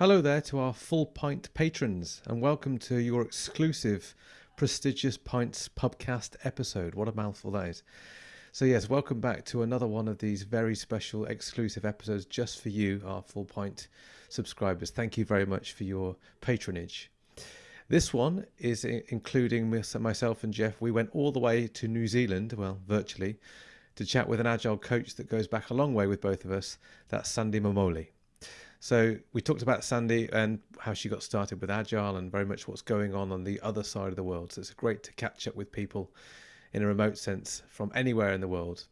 Hello there to our Full Pint patrons, and welcome to your exclusive prestigious Pints Pubcast episode. What a mouthful that is. So, yes, welcome back to another one of these very special exclusive episodes just for you, our Full Pint subscribers. Thank you very much for your patronage. This one is including myself and Jeff. We went all the way to New Zealand, well, virtually, to chat with an agile coach that goes back a long way with both of us. That's Sandy Mamoli. So we talked about Sandy and how she got started with Agile and very much what's going on on the other side of the world. So it's great to catch up with people in a remote sense from anywhere in the world.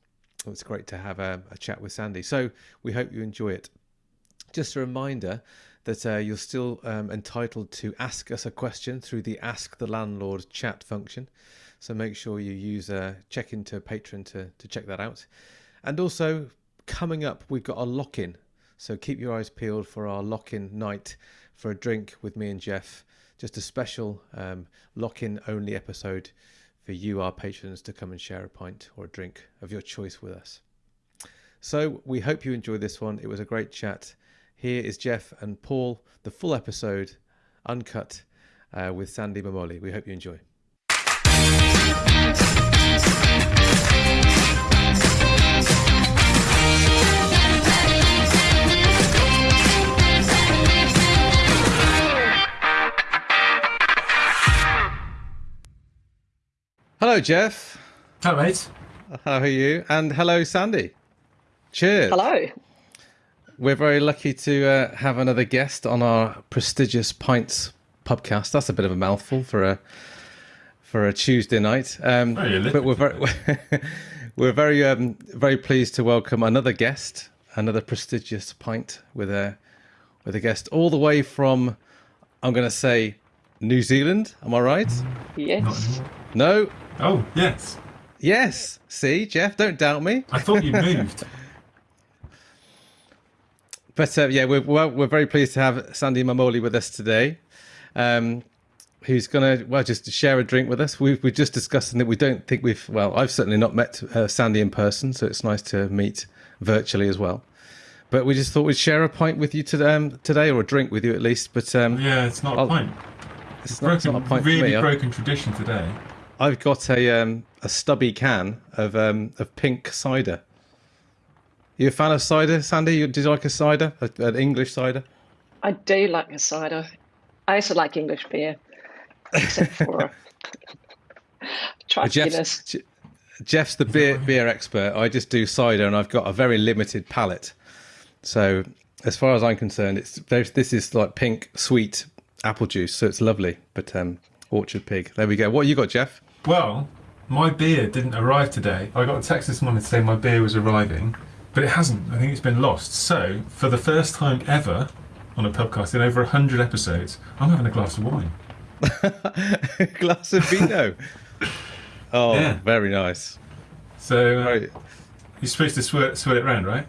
It's great to have a, a chat with Sandy. So we hope you enjoy it. Just a reminder that uh, you're still um, entitled to ask us a question through the Ask the Landlord chat function. So make sure you use uh, check into Patreon to, to check that out. And also, coming up, we've got a lock in so keep your eyes peeled for our lock in night for a drink with me and Jeff. Just a special um, lock in only episode for you, our patrons, to come and share a pint or a drink of your choice with us. So we hope you enjoyed this one. It was a great chat. Here is Jeff and Paul, the full episode, uncut, uh, with Sandy Mamoli. We hope you enjoy. Hello, Jeff. Hello, mate. How are you? And hello, Sandy. Cheers. Hello. We're very lucky to uh, have another guest on our prestigious Pints podcast. That's a bit of a mouthful for a for a Tuesday night. Um, oh, but we're very we're very um, very pleased to welcome another guest, another prestigious pint with a with a guest all the way from I'm going to say New Zealand. Am I right? Yes. No, Oh, yes. Yes. See, Jeff, don't doubt me. I thought you moved. but uh, yeah, we're, well, we're very pleased to have Sandy Mamoli with us today. Um, who's going to well just share a drink with us. We've we just discussing that we don't think we've well I've certainly not met uh, Sandy in person, so it's nice to meet virtually as well. But we just thought we'd share a pint with you today, um, today or a drink with you at least. But um, yeah, it's not I'll, a pint. It's, it's not, broken, not, a pint really broken tradition today. I've got a um, a stubby can of um, of pink cider. You a fan of cider, Sandy? Do you like a cider, a, an English cider? I do like a cider. I also like English beer, except for Jeff's, Jeff's the beer beer expert. I just do cider, and I've got a very limited palate. So, as far as I'm concerned, it's this is like pink sweet apple juice, so it's lovely. But um, Orchard Pig. There we go. What you got, Jeff? Well, my beer didn't arrive today. I got a text this morning to say my beer was arriving, but it hasn't. I think it's been lost. So, for the first time ever on a podcast in over 100 episodes, I'm having a glass of wine. a glass of vino. oh, yeah. very nice. So, uh, you're supposed to swirl, swirl it around, right?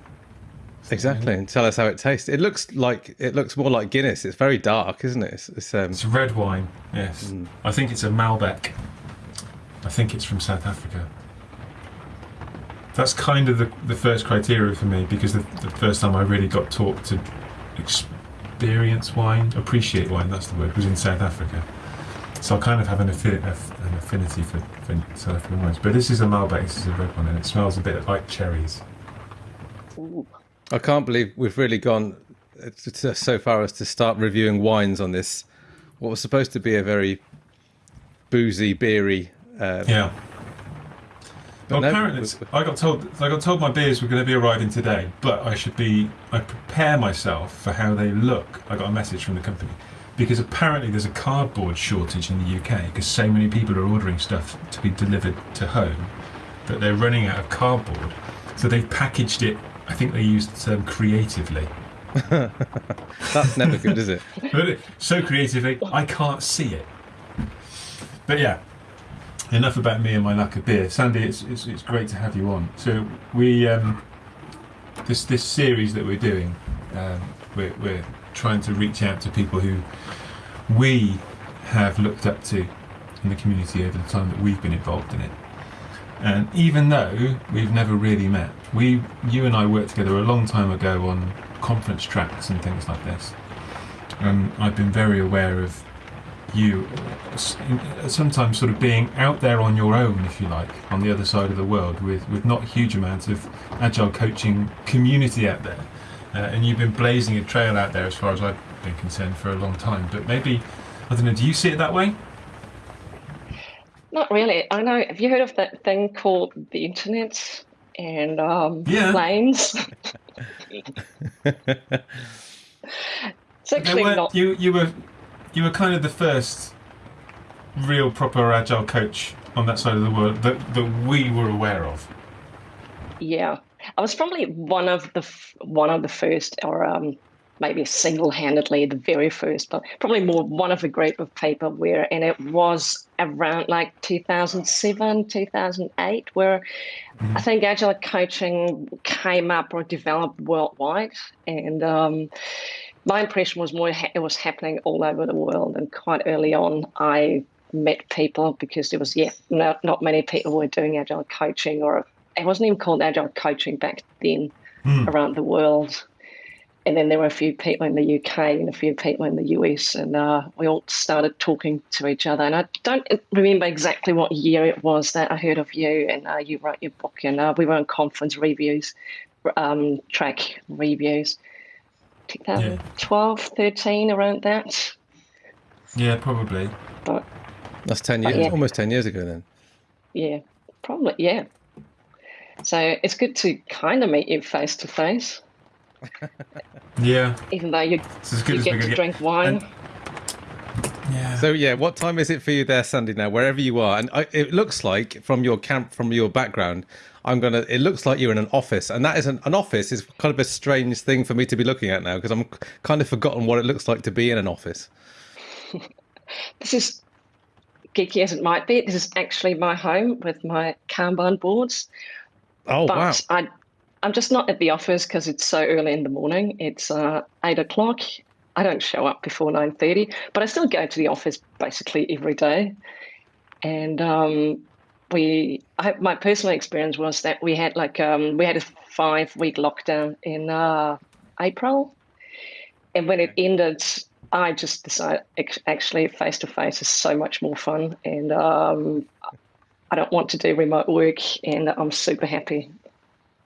Exactly, and tell us how it tastes. It looks like it looks more like Guinness. It's very dark, isn't it? It's, it's, um... it's red wine. Yes, mm. I think it's a Malbec. I think it's from South Africa. That's kind of the, the first criteria for me because the, the first time I really got taught to experience wine, appreciate wine, that's the word, was in South Africa. So I kind of have an, affi an affinity for, for South African wines. But this is a Malbec, this is a red one, and it smells a bit like cherries. I can't believe we've really gone uh, so far as to start reviewing wines on this, what was supposed to be a very boozy, beery um, yeah. Well, no, apparently, I got told I got told my beers were going to be arriving today, but I should be I prepare myself for how they look. I got a message from the company because apparently there's a cardboard shortage in the UK because so many people are ordering stuff to be delivered to home that they're running out of cardboard. So they've packaged it. I think they used the term creatively. That's never good, is it? so creatively, I can't see it. But yeah, enough about me and my lack of beer. Sandy, it's, it's, it's great to have you on. So we um, this this series that we're doing, um, we're, we're trying to reach out to people who we have looked up to in the community over the time that we've been involved in it. And even though we've never really met, we, you and I worked together a long time ago on conference tracks and things like this. and I've been very aware of you sometimes sort of being out there on your own, if you like, on the other side of the world with, with not huge amounts of agile coaching community out there. Uh, and you've been blazing a trail out there as far as I've been concerned for a long time. But maybe, I don't know, do you see it that way? Not really. I know. Have you heard of that thing called the internet and um, Yeah. planes? it's actually not. you, you were you were kind of the first real proper agile coach on that side of the world that, that we were aware of. Yeah, I was probably one of the one of the first, or um, maybe single-handedly the very first, but probably more one of a group of people where, and it was around like 2007, 2008, where I think agile coaching came up or developed worldwide, and um, my impression was more ha- it was happening all over the world. And quite early on, I met people because there was yeah, not not many people were doing agile coaching, or it wasn't even called agile coaching back then Hmm. around the world. And then there were a few people in the UK and a few people in the US, and uh, we all started talking to each other. And I don't remember exactly what year it was that I heard of you and uh, you wrote your book, and uh, we were on conference reviews, um, track reviews, 2012, 13, around that. Yeah, probably. But That's ten years, yeah. almost ten years ago then. yeah, probably, yeah. So it's good to kind of meet you face to face, Yeah, even though you, it's as good you as get could to get. drink wine. And- Yeah. So yeah, what time is it for you there, Sandy? Now, wherever you are, and I, it looks like from your camp, from your background, I'm gonna. It looks like you're in an office, and that is an, an office is kind of a strange thing for me to be looking at now because I'm kind of forgotten what it looks like to be in an office. this is geeky as it might be. This is actually my home with my Kanban boards. Oh but wow! I, I'm just not at the office because it's so early in the morning. It's uh, eight o'clock. I don't show up before nine thirty, but I still go to the office basically every day. And um, we, I, my personal experience was that we had like um, we had a five week lockdown in uh, April, and when it ended, I just decided actually face to face is so much more fun, and um, I don't want to do remote work, and I'm super happy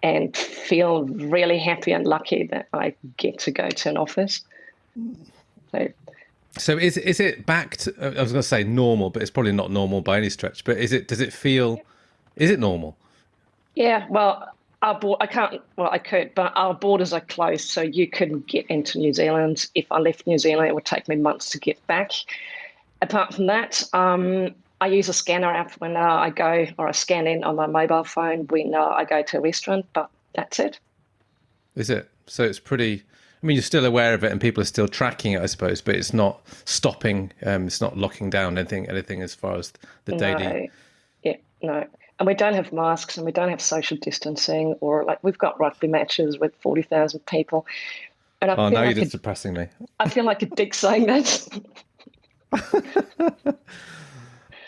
and feel really happy and lucky that I get to go to an office. So So is is it back to? I was going to say normal, but it's probably not normal by any stretch. But is it? Does it feel? Is it normal? yeah, well, our board, I can't. Well, I could, but our borders are closed, so you couldn't get into New Zealand. If I left New Zealand, it would take me months to get back. Apart from that, um, I use a scanner app when uh, I go, or I scan in on my mobile phone when uh, I go to a restaurant. But that's it. Is it? So it's pretty. I mean, you're still aware of it, and people are still tracking it, I suppose. But it's not stopping. Um, it's not locking down anything. Anything as far as the daily. No, yeah, no. And we don't have masks and we don't have social distancing or like we've got rugby matches with 40,000 people. And I, Oh, now like you're just depressing me. I feel like a dick saying that.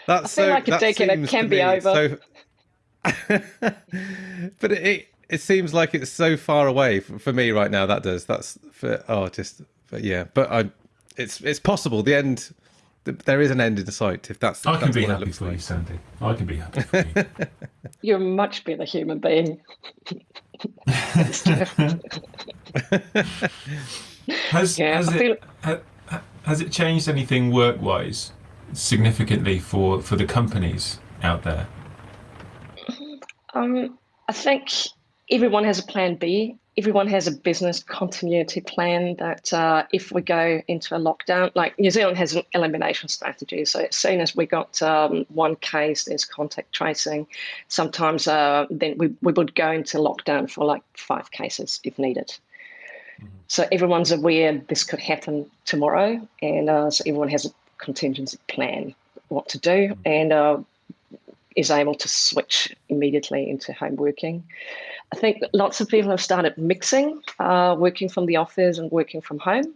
That's feel so, like a dick and it can be over. So... but it, it it seems like it's so far away for, for me right now. That does. That's for oh, just but yeah. But I, it's it's possible. The end. There is an end in sight. If that's I can that's be what happy looks for like. you, Sandy. I can be happy for you. You're a much better human being. Has, Yeah, has, I it, feel- ha, ha- has it changed anything work wise significantly for, for the companies out there? Um, I think everyone has a plan B. Everyone has a business continuity plan that uh, if we go into a lockdown, like New Zealand has an elimination strategy. So as soon as we got um, one case, there's contact tracing. Sometimes uh, then we, we would go into lockdown for like five cases if needed. So everyone's aware this could happen tomorrow, and uh, so everyone has a contingency plan what to do, and uh, is able to switch immediately into home working. I think lots of people have started mixing uh, working from the office and working from home,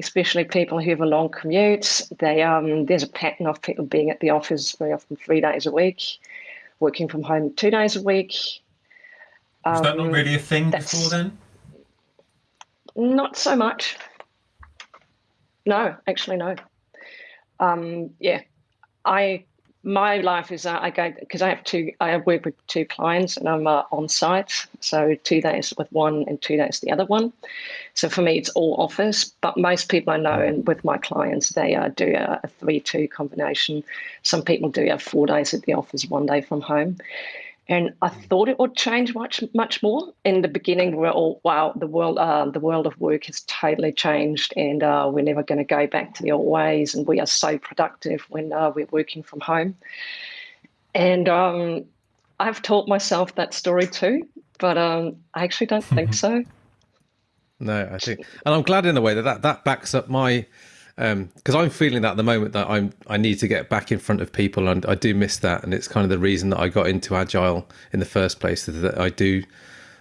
especially people who have a long commute. They um, there's a pattern of people being at the office very often three days a week, working from home two days a week. Is that not Um, really a thing before then? Not so much. No, actually, no. Um, yeah, I my life is uh, I go because I have two. I work with two clients and I'm uh, on site, so two days with one and two days the other one. So for me, it's all office. But most people I know, and with my clients, they uh, do a, a three-two combination. Some people do have four days at the office, one day from home. And I thought it would change much, much more. In the beginning, we are all, wow, the world, uh, the world of work has totally changed, and uh, we're never going to go back to the old ways. And we are so productive when uh, we're working from home. And um, I've taught myself that story too, but um, I actually don't think so. No, I think, and I'm glad in a way that that, that backs up my because um, I'm feeling that at the moment that I'm I need to get back in front of people and I do miss that and it's kind of the reason that I got into agile in the first place that I do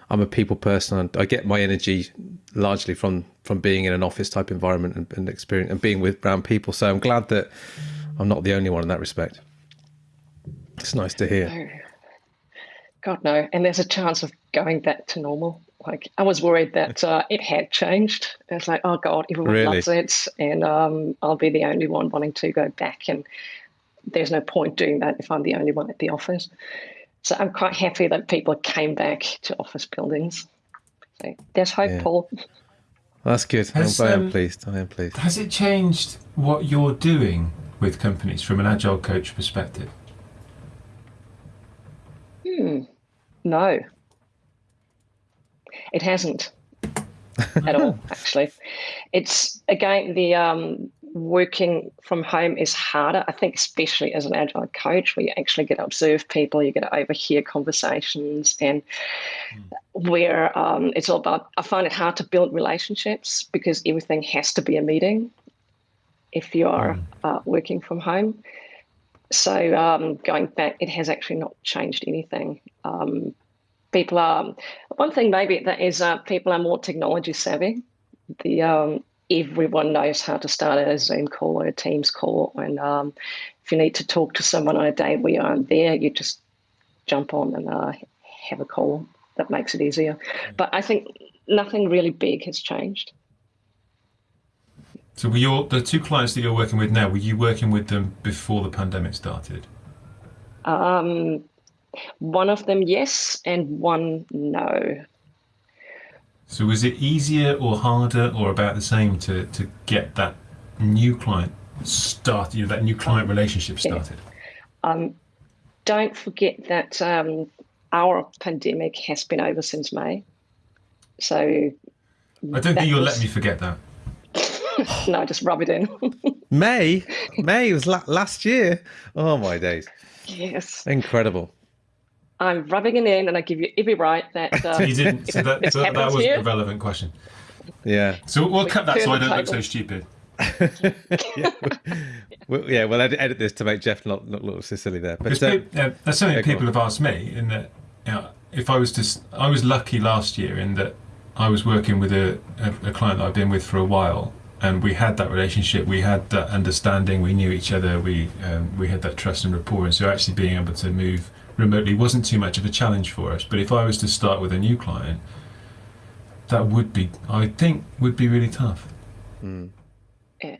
I'm a people person and I get my energy largely from from being in an office type environment and, and experience and being with brown people. So I'm glad that I'm not the only one in that respect. It's nice to hear. God no. And there's a chance of going back to normal like I was worried that uh, it had changed. It's like, oh god, everyone really? loves it, and um, I'll be the only one wanting to go back. And there's no point doing that if I'm the only one at the office. So I'm quite happy that people came back to office buildings. So there's hope, yeah. Paul. That's good. Has, I am um, pleased. I am pleased. Has it changed what you're doing with companies from an agile coach perspective? Hmm. No, it hasn't at all, actually. It's again the um, working from home is harder. I think, especially as an agile coach, where you actually get to observe people, you get to overhear conversations, and mm. where um, it's all about. I find it hard to build relationships because everything has to be a meeting if you are mm. uh, working from home. So um, going back, it has actually not changed anything. Um, people are one thing maybe that is uh, people are more technology savvy. The um, everyone knows how to start a Zoom call or a Teams call, and um, if you need to talk to someone on a day where you aren't there, you just jump on and uh, have a call. That makes it easier. But I think nothing really big has changed. So, were your the two clients that you're working with now? Were you working with them before the pandemic started? Um, one of them, yes, and one, no. So was it easier or harder or about the same to, to get that new client started, you know, that new client relationship started? Yeah. Um, don't forget that um, our pandemic has been over since May. So I don't think you'll was... let me forget that. no, just rub it in. May, May was la- last year. Oh my days! Yes, incredible. I'm rubbing it in, and I give you every right that. Uh, you didn't. So that, so that was a relevant question. Yeah. So we'll we cut that so I don't look so stupid. yeah, we'll, yeah, we'll edit, edit, this to make Jeff not, not look silly there. But uh, uh, that's something yeah, people have asked me. In that, you know, if I was just, I was lucky last year in that I was working with a, a, a client that I've been with for a while, and we had that relationship, we had that understanding, we knew each other, we um, we had that trust and rapport, and so actually being able to move remotely wasn't too much of a challenge for us. But if I was to start with a new client, that would be, I think, would be really tough. Mm. Yeah.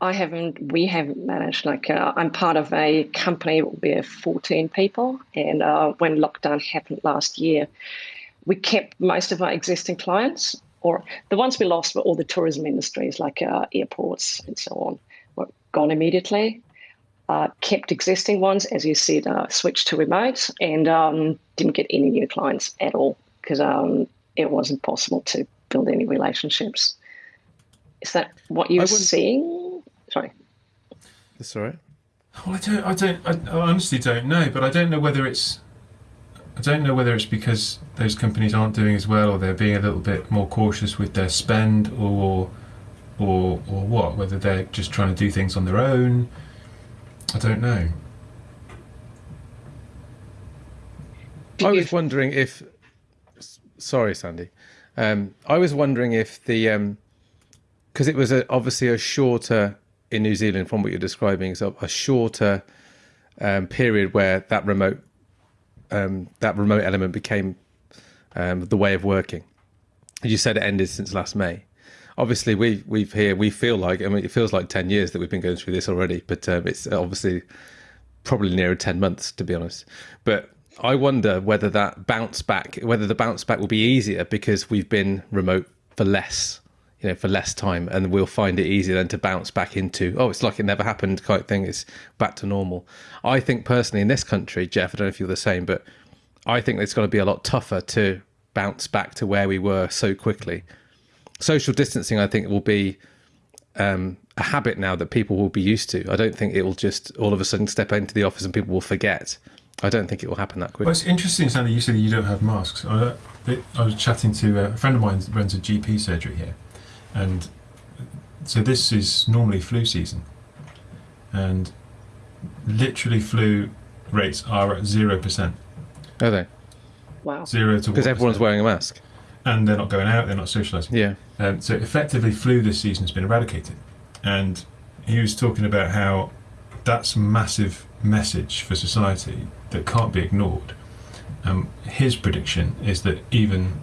I haven't, we haven't managed, like, uh, I'm part of a company where 14 people. And uh, when lockdown happened last year, we kept most of our existing clients, or the ones we lost were all the tourism industries, like uh, airports and so on, were gone immediately uh, kept existing ones, as you said, uh, switched to remote and um, didn't get any new clients at all because um, it wasn't possible to build any relationships. Is that what you're seeing? Sorry. That's all right. Well, I don't, I don't, I, I honestly don't know, but I don't know whether it's, I don't know whether it's because those companies aren't doing as well, or they're being a little bit more cautious with their spend, or, or, or what? Whether they're just trying to do things on their own I don't know. I was wondering if. Sorry, Sandy. Um, I was wondering if the because um, it was a, obviously a shorter in New Zealand from what you're describing, so a shorter um, period where that remote um, that remote element became um, the way of working. You said it ended since last May. Obviously we we've here we feel like I mean it feels like ten years that we've been going through this already, but um, it's obviously probably nearer ten months to be honest. But I wonder whether that bounce back, whether the bounce back will be easier because we've been remote for less, you know, for less time, and we'll find it easier then to bounce back into oh, it's like it never happened kind of thing. It's back to normal. I think personally in this country, Jeff, I don't know if you're the same, but I think it's going to be a lot tougher to bounce back to where we were so quickly. Social distancing, I think, will be um, a habit now that people will be used to. I don't think it will just all of a sudden step into the office and people will forget. I don't think it will happen that quickly. Well, it's interesting, Sandy. You said you don't have masks. I, I was chatting to a friend of mine who runs a GP surgery here, and so this is normally flu season, and literally flu rates are at zero percent. Are they? Wow. Zero to Because everyone's wearing a mask. And they're not going out. They're not socialising. Yeah. Um, so effectively, flu this season has been eradicated, and he was talking about how that's a massive message for society that can't be ignored. Um, his prediction is that even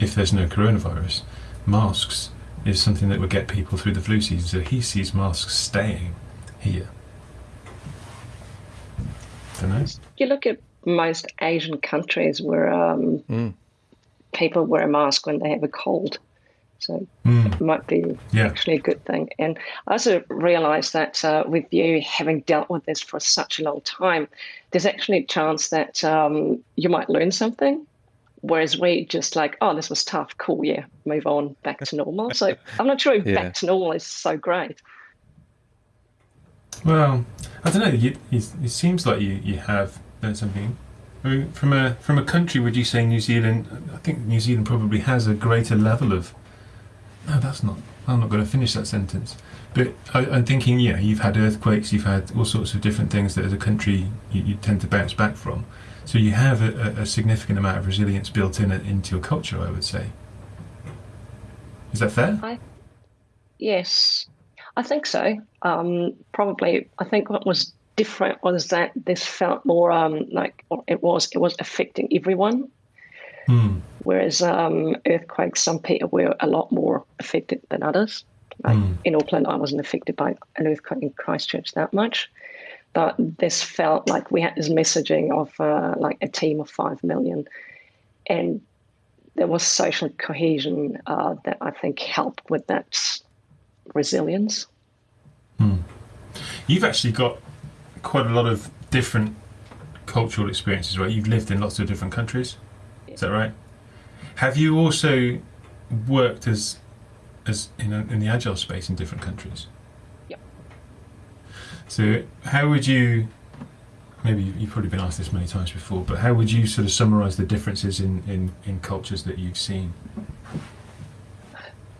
if there's no coronavirus, masks is something that will get people through the flu season. So he sees masks staying here. Don't know. You look at most Asian countries where um, Mm. People wear a mask when they have a cold. So Mm, it might be yeah. actually a good thing. And I also realized that uh, with you having dealt with this for such a long time, there's actually a chance that um, you might learn something. Whereas we just like, oh, this was tough, cool, yeah, move on, back to normal. So I'm not sure if Yeah. back to normal is so great. Well, I don't know. You, you, it seems like you, you have learned something. I from a from a country, would you say New Zealand? I think New Zealand probably has a greater level of. No, that's not. I'm not going to finish that sentence. But I, I'm thinking, yeah, you've had earthquakes, you've had all sorts of different things that as a country you, you tend to bounce back from. So you have a, a, significant amount of resilience built in into your culture, I would say. Is that fair? Yes, I think so. Um, probably, I think what was different was that this felt more um, like it was it was affecting everyone. Hmm. Whereas um, earthquakes, some people were a lot more affected than others. Like Mm. in Auckland, I wasn't affected by an earthquake in Christchurch that much, but this felt like we had this messaging of uh, like a team of five million, and there was social cohesion uh, that I think helped with that resilience. You've actually got quite a lot of different cultural experiences, right? You've lived in lots of different countries. Is that right? Have you also worked as as in, a, in the agile space in different countries? Yep. So how would you? Maybe you- you've probably been asked this many times before, but how would you sort of summarise the differences in, in, in cultures that you've seen?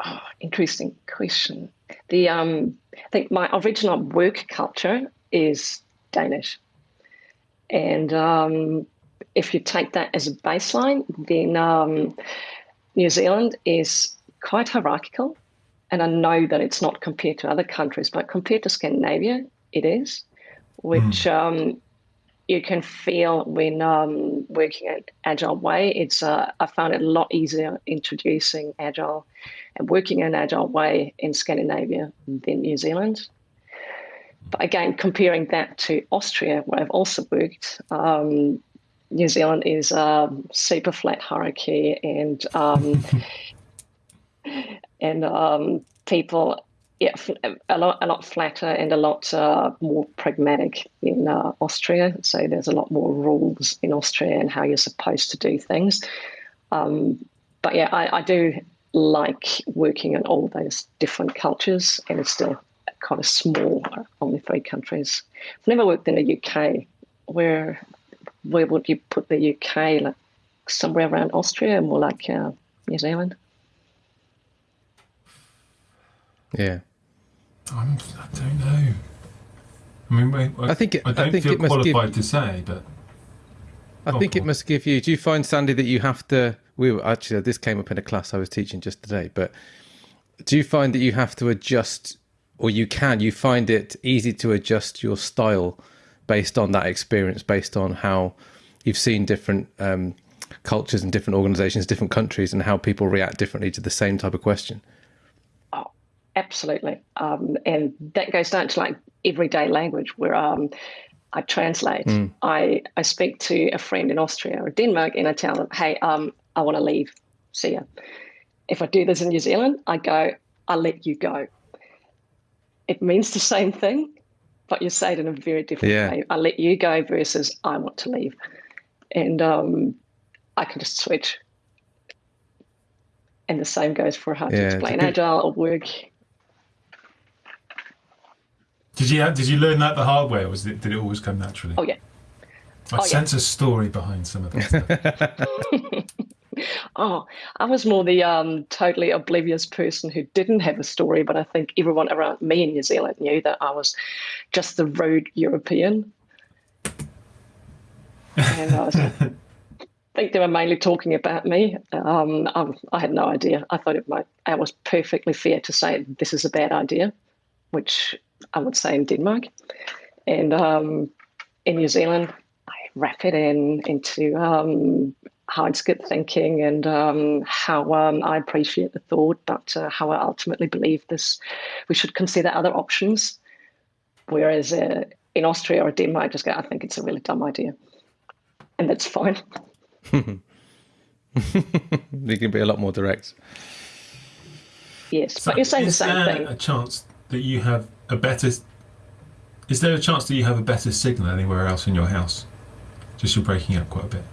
Oh, interesting question. The um, I think my original work culture is Danish, and um, if you take that as a baseline, then um, New Zealand is quite hierarchical, and I know that it's not compared to other countries, but compared to Scandinavia, it is, which um, you can feel when um, working an Agile Way. It's uh, I found it a lot easier introducing Agile and working in an Agile Way in Scandinavia than New Zealand. But again, comparing that to Austria, where I've also worked, um, New Zealand is a super flat hierarchy and um, and um, people yeah, a lot a lot flatter and a lot uh, more pragmatic in uh, Austria. So there's a lot more rules in Austria and how you're supposed to do things. Um, but yeah, I, I do like working in all those different cultures, and it's still kind of small, only three countries. I've never worked in the UK. Where where would you put the UK? Like somewhere around Austria, more like uh, New Zealand. Yeah. I'm, I don't know. I mean, I, I think it- I I don't think feel it must give- qualified to say, but I Oh, think it must give you. Do you find Sandy that you have to? We were actually this came up in a class I was teaching just today. But do you find that you have to adjust, or you can? You find it easy to adjust your style based on that experience, based on how you've seen different um, cultures and different organisations, different countries, and how people react differently to the same type of question. absolutely. Um, and that goes down to like everyday language where um, I translate. Mm. I, I speak to a friend in Austria or Denmark and I tell them, hey, um, I want to leave. See ya. If I do this in New Zealand, I go, I'll let you go. It means the same thing, but you say it in a very different Yeah. way. I let you go versus I want to leave. And um, I can just switch. And the same goes for how to Yeah, it's a explain good- agile or work. Did you did you learn that the hard way, or was it, did it always come naturally? Oh, yeah. I oh, yeah. sense a story behind some of that stuff. Oh, I was more the um, totally oblivious person who didn't have a story, but I think everyone around me in New Zealand knew that I was just the road European. And I, was, I think they were mainly talking about me. Um, I, I had no idea. I thought it might. It was perfectly fair to say this is a bad idea, which I would say in Denmark, and um, in New Zealand, I wrap it in into um, how it's good thinking and um, how um, I appreciate the thought, but uh, how I ultimately believe this. We should consider other options. Whereas uh, in Austria or Denmark, I just go, I think it's a really dumb idea, and that's fine. You can be a lot more direct. Yes, So but you're saying the is same there thing. a chance that you have a better? Is there a chance that you have a better signal anywhere else in your house? Just you're breaking up quite a bit.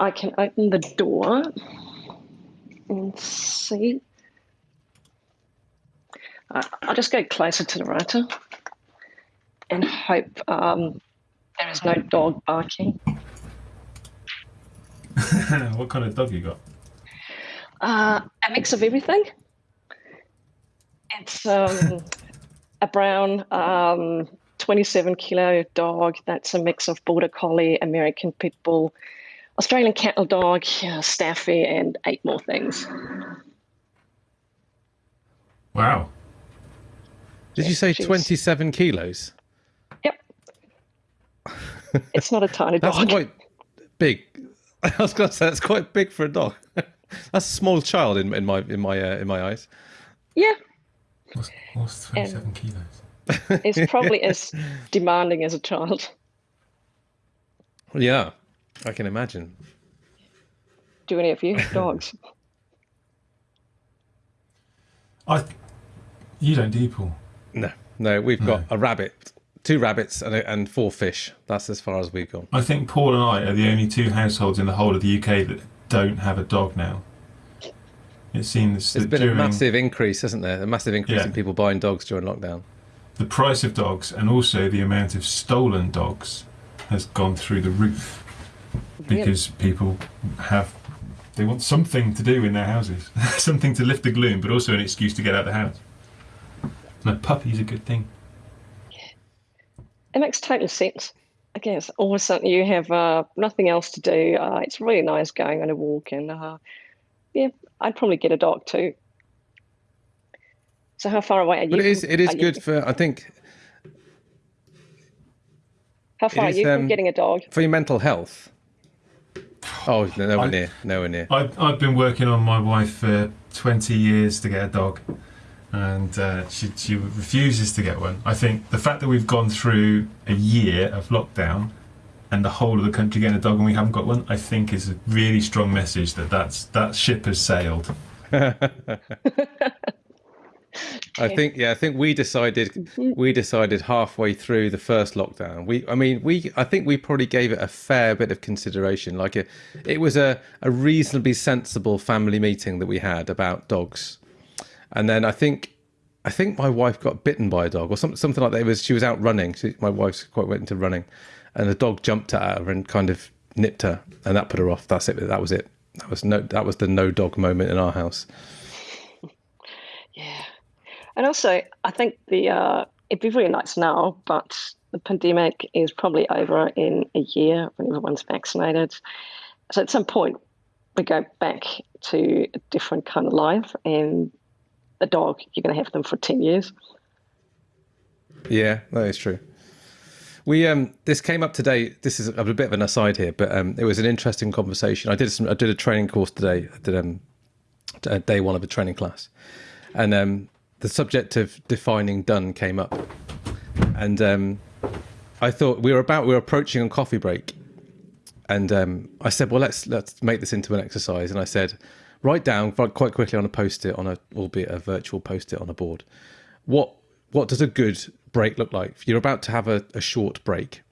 I can open the door and see. Uh, I'll just go closer to the router and hope um, there is no dog barking. what kind of dog you got? Uh, a mix of everything. It's um, a brown um, 27 kilo dog that's a mix of Border Collie, American Pit Bull, Australian Cattle Dog, uh, Staffy, and eight more things. Wow. Did you say she's- 27 kilos? Yep. It's not a tiny That's dog. That's quite big. I was going to say that's quite big for a dog. That's a small child in, in my in my uh, in my eyes. Yeah, What's, what's 27 kilos? it's probably as demanding as a child. Yeah, I can imagine. Do any of you have dogs? I. You don't, do you, Paul? No, no, we've got a rabbit, two rabbits, and, and four fish. That's as far as we've gone. I think Paul and I are the only two households in the whole of the UK that don't have a dog now. It seems There's that been a massive increase, hasn't there? A massive increase Yeah. in people buying dogs during lockdown. the price of dogs and also the amount of stolen dogs has gone through the roof because people have they want something to do in their houses, something to lift the gloom, but also an excuse to get out of the house. And a puppy's a good thing. It makes total sense. I guess all of a sudden you have uh, nothing else to do. Uh, it's really nice going on a walk, and uh, yeah, I'd probably get a dog too. So how far away are you? But it is it is are you- good for I think How far are you um, from getting a dog? for your mental health. Oh, no, nowhere I- near, nowhere near. I've, I've been working on my wife for 20 years to get a dog, and uh, she, she refuses to get one. I think the fact that we've gone through a year of lockdown and the whole of the country getting a dog and we haven't got one, I think is a really strong message that that's, that ship has sailed. I think yeah, I think we decided mm. we decided halfway through the first lockdown. We I mean we I think we probably gave it a fair bit of consideration. Like it it was a, a reasonably sensible family meeting that we had about dogs. And then I think I think my wife got bitten by a dog or something something like that. It was she was out running. She, my wife's quite went into running and the dog jumped at her and kind of nipped her and that put her off. That's it. That was it. That was no that was the no dog moment in our house. Yeah, and also I think the uh, it'd be really nice now, but the pandemic is probably over in a year when everyone's vaccinated. So at some point we go back to a different kind of life, and the dog you're going to have them for ten years. Yeah, that is true. We um this came up today. This is a bit of an aside here, but um it was an interesting conversation. I did some I did a training course today. I did um day one of a training class, and um the subject of defining done came up, and um, I thought we were about we were approaching a coffee break, and um, I said, well, let's let's make this into an exercise, and I said, write down quite quickly on a post-it on a albeit a virtual post-it on a board, what what does a good break look like? You're about to have a, a short break,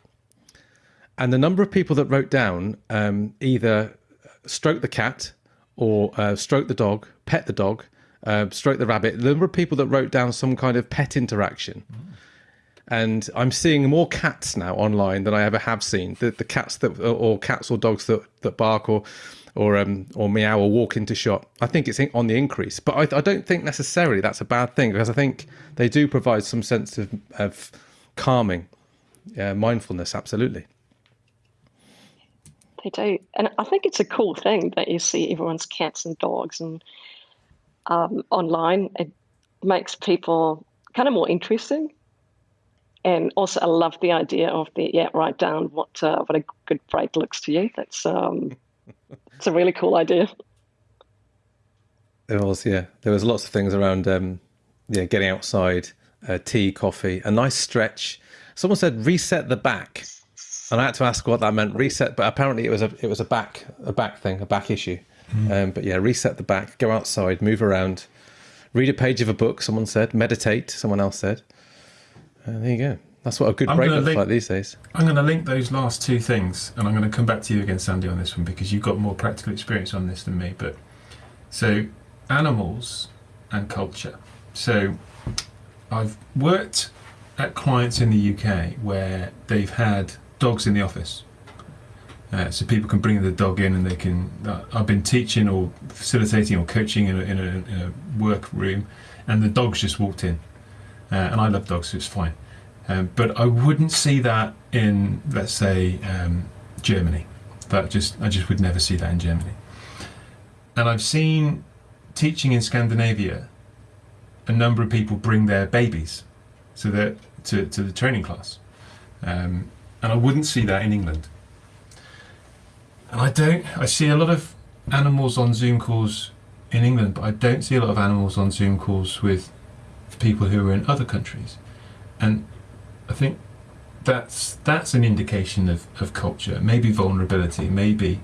and the number of people that wrote down um, either stroke the cat or uh, stroke the dog, pet the dog, uh, stroke the rabbit. The number of people that wrote down some kind of pet interaction. And I'm seeing more cats now online than I ever have seen. The, the cats that, or cats or dogs that, that bark or, or, um, or meow or walk into shop. I think it's on the increase, but I, I don't think necessarily that's a bad thing because I think they do provide some sense of, of calming, uh, mindfulness. Absolutely. They do, and I think it's a cool thing that you see everyone's cats and dogs and um, online. It makes people kind of more interesting, and also I love the idea of the yeah write down what uh, what a good break looks to you. That's um, it's a really cool idea. There was yeah, there was lots of things around um, yeah getting outside, uh, tea, coffee, a nice stretch. Someone said reset the back and I had to ask what that meant. Reset, but apparently it was a it was a back a back thing, a back issue. Mm. Um, but yeah, reset the back, go outside, move around, read a page of a book. Someone said, meditate. Someone else said. Uh, there you go. That's what a good I'm break looks link, like these days. I'm going to link those last two things, and I'm going to come back to you again, Sandy, on this one because you've got more practical experience on this than me. But so animals and culture. So I've worked at clients in the UK where they've had dogs in the office. Uh, so people can bring the dog in and they can. Uh, I've been teaching or facilitating or coaching in a, in a, in a work room, and the dog's just walked in, uh, and I love dogs, so it's fine. Um, but I wouldn't see that in, let's say, um, Germany. That just I just would never see that in Germany. And I've seen teaching in Scandinavia, a number of people bring their babies, so that to to the training class. Um, and I wouldn't see that in England. And I don't, I see a lot of animals on Zoom calls in England, but I don't see a lot of animals on Zoom calls with people who are in other countries. And I think that's that's an indication of, of culture, maybe vulnerability, maybe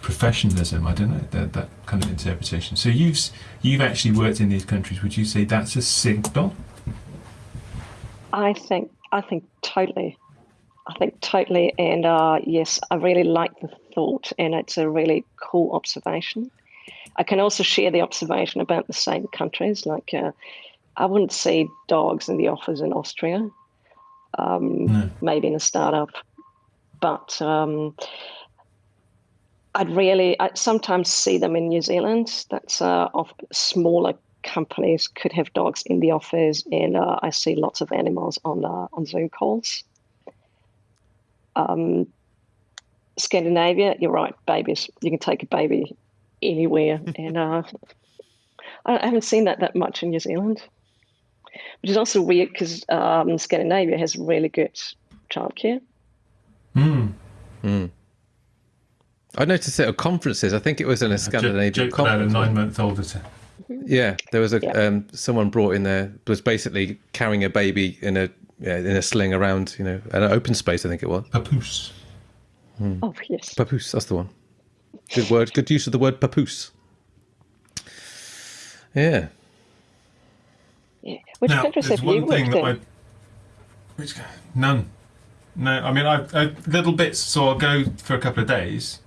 professionalism. I don't know that that kind of interpretation. So you've you've actually worked in these countries. Would you say that's a signal? I think I think totally. I think totally. And uh, yes, I really like the thought, and it's a really cool observation. I can also share the observation about the same countries. Like, uh, I wouldn't see dogs in the office in Austria, um, no. maybe in a startup, but um, I'd really, I sometimes see them in New Zealand. That's uh, of smaller companies could have dogs in the office, and uh, I see lots of animals on uh, on Zoom calls. Um, Scandinavia, you're right, babies. You can take a baby anywhere, and uh, I haven't seen that that much in New Zealand, which is also weird because um, Scandinavia has really good childcare. Hmm. Mm. I noticed it at conferences. I think it was in a Scandinavian joke, joke conference. About a nine-month-old. Yeah, there was a yeah. um, someone brought in there was basically carrying a baby in a yeah, in a sling around, you know, an open space. I think it was. Papoose. Hmm. Oh yes. Papoose. That's the one. Good word. Good use of the word papoose. Yeah. Yeah. Which now, countries have you worked in? I, which none. No, I mean I, I little bits. So I'll go for a couple of days,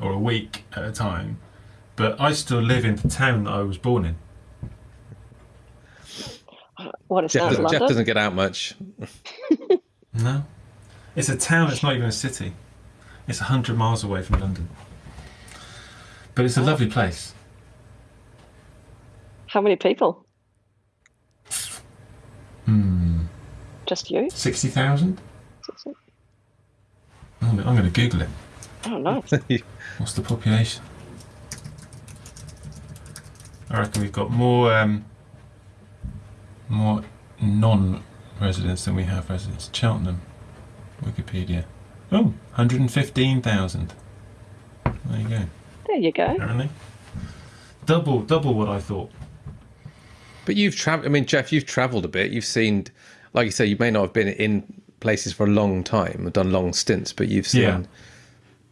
or a week at a time. But I still live in the town that I was born in. What is Jeff, that? Doesn't, Jeff doesn't get out much. no, it's a town. It's not even a city. It's hundred miles away from London, but it's a oh. lovely place. How many people? Hmm. Just you? Sixty thousand. I'm, I'm going to Google it. Oh, nice. What's the population? I reckon we've got more. Um, more non-residents than we have residents. Cheltenham, Wikipedia. Oh, 115,000. There you go. There you go. Apparently. Double, double what I thought. But you've traveled. I mean, Jeff, you've travelled a bit. You've seen, like you say, you may not have been in places for a long time, or done long stints, but you've seen Yeah.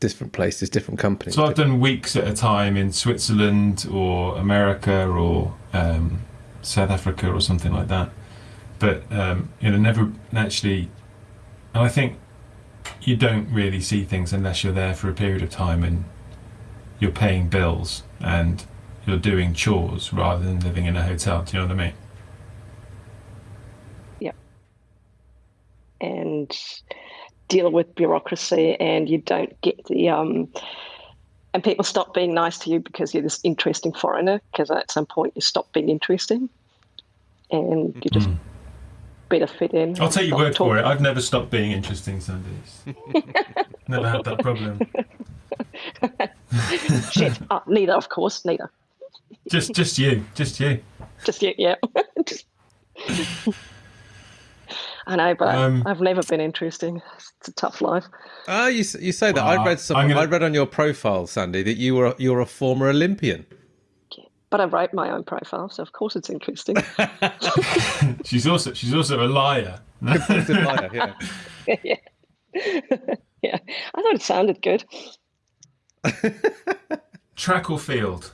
different places, different companies. So I've done weeks at a time in Switzerland or America or um, South Africa or something like that. But um, you know, never actually. And I think you don't really see things unless you're there for a period of time and you're paying bills and you're doing chores rather than living in a hotel. Do you know what I mean? Yeah. And deal with bureaucracy and you don't get the um and people stop being nice to you because you're this interesting foreigner because at some point you stop being interesting and you just mm. better fit in I'll take your word for it. I've never stopped being interesting Sundays. never had that problem. shit oh, neither of course neither Just, just you, just you. just you yeah Just- I know but Um, I've never been interesting it's a tough life Ah, you you say that. I read some. I'm gonna- I read on your profile, Sandy, that you were you're a former Olympian. but I wrote my own profile so of course it's interesting She's also, she's also a liar. Competitive liar, yeah. yeah yeah I thought it sounded good Track or field?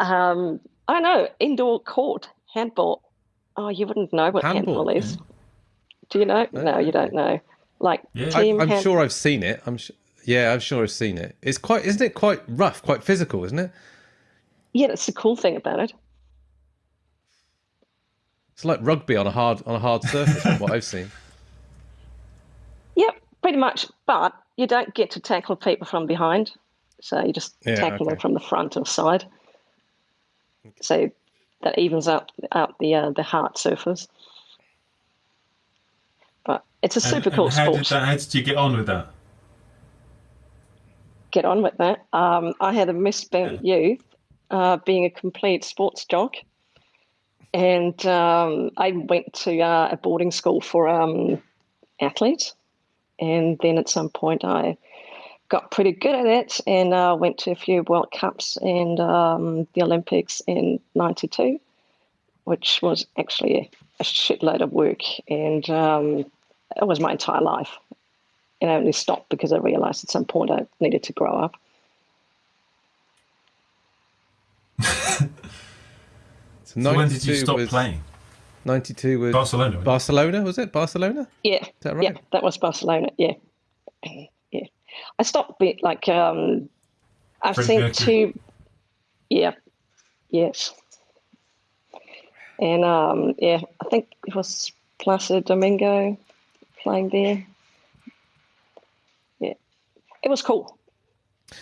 Um, I don't know. Indoor court handball. Oh, you wouldn't know what Handball? handball, is. Do you know? No, you don't know. Like Yeah. I, team I'm hand- sure I've seen it. I'm sure. Yeah, I'm sure I've seen it. It's quite, isn't it? Quite rough, quite physical, isn't it? Yeah, that's the cool thing about it. It's like rugby on a hard on a hard surface. from what I've seen. Yep, pretty much. But you don't get to tackle people from behind, so you just Yeah, tackle them from the front or side. So that evens out out the uh, the hard surface. But it's a super and cool how sport. Did that, how did you get on with that? get on with that. Um, I had a misspent youth, uh, being a complete sports jock, and um, I went to uh, a boarding school for um, athletes, and then at some point I got pretty good at it and uh, went to a few World Cups and um, the Olympics in '92, which was actually a shitload of work, and um, it was my entire life and I only stopped because I realized at some point I needed to grow up. So So when did you 92 stop was, playing? 92 was Barcelona. Barcelona, was it? Barcelona? Yeah, Is that right? yeah, that was Barcelona. Yeah, yeah. I stopped being like um, I've Freddie seen Mercury. two. Yeah, yes, and um, yeah, I think it was Placido Domingo playing there. Yeah, it was cool.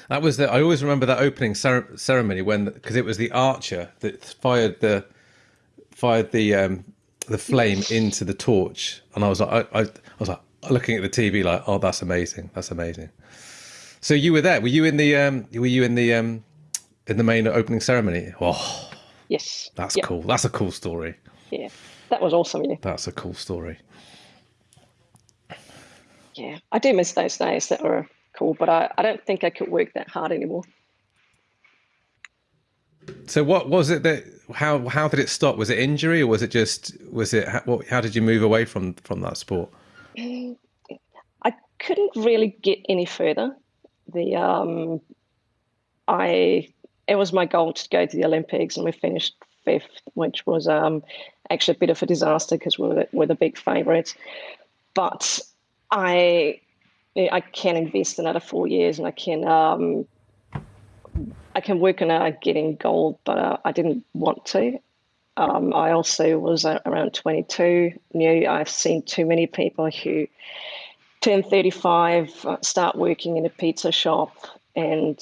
That was the. I always remember that opening cer- ceremony when because it was the archer that fired the fired the um, the flame into the torch, and I was like, I, I, I was like looking at the TV like, oh, that's amazing, that's amazing. So you were there? Were you in the? Um, were you in the? Um, in the main opening ceremony? Oh, Yes, that's yeah, cool. That's a cool story. Yeah, that was awesome. Yeah. That's a cool story. Yeah, I do miss those days that were cool, but I, I don't think I could work that hard anymore. So what was it that? How how did it stop? Was it injury or was it just? Was it? How, how did you move away from from that sport? I couldn't really get any further. The um, I it was my goal to go to the Olympics, and we finished fifth, which was um, actually a bit of a disaster because we we're, we're the big favourites. But I I can invest another four years, and I can um, I can work on uh, getting gold, but uh, I didn't want to. Um, I also was around 22. Knew I've seen too many people who turn 35, uh, start working in a pizza shop, and